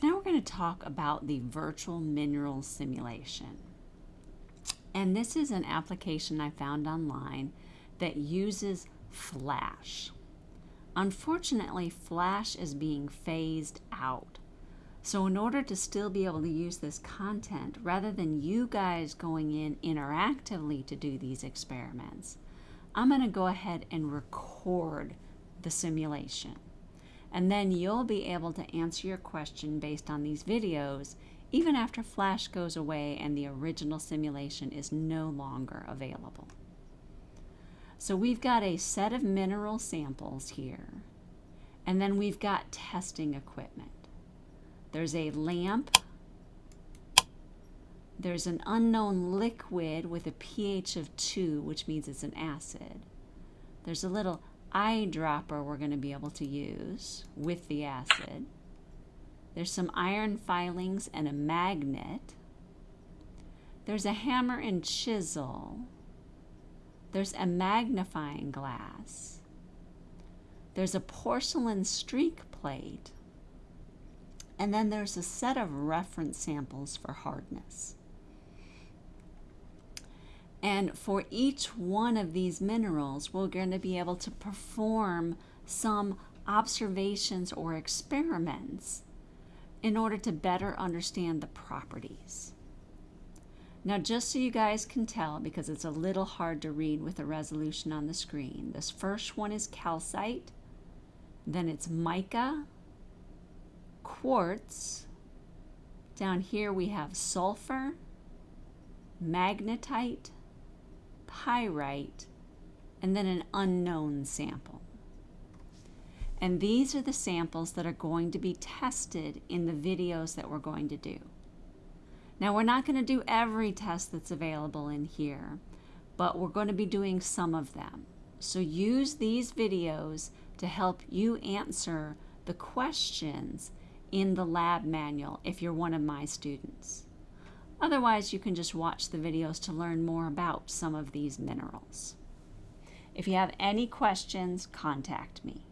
So now we're going to talk about the virtual mineral simulation. And this is an application I found online that uses Flash. Unfortunately, Flash is being phased out. So in order to still be able to use this content, rather than you guys going in interactively to do these experiments, I'm going to go ahead and record the simulation. And then you'll be able to answer your question based on these videos even after Flash goes away and the original simulation is no longer available. So we've got a set of mineral samples here, and then we've got testing equipment. There's a lamp, there's an unknown liquid with a pH of 2, which means it's an acid. There's a little eyedropper we're going to be able to use with the acid. There's some iron filings and a magnet. There's a hammer and chisel. There's a magnifying glass. There's a porcelain streak plate. And then there's a set of reference samples for hardness. And for each one of these minerals, we're going to be able to perform some observations or experiments in order to better understand the properties. Now, just so you guys can tell, because it's a little hard to read with the resolution on the screen, this first one is calcite, then it's mica, quartz, down here we have sulfur, magnetite, pyrite, and then an unknown sample. And these are the samples that are going to be tested in the videos that we're going to do. Now we're not going to do every test that's available in here, but we're going to be doing some of them. So use these videos to help you answer the questions in the lab manual if you're one of my students. Otherwise, you can just watch the videos to learn more about some of these minerals. If you have any questions, contact me.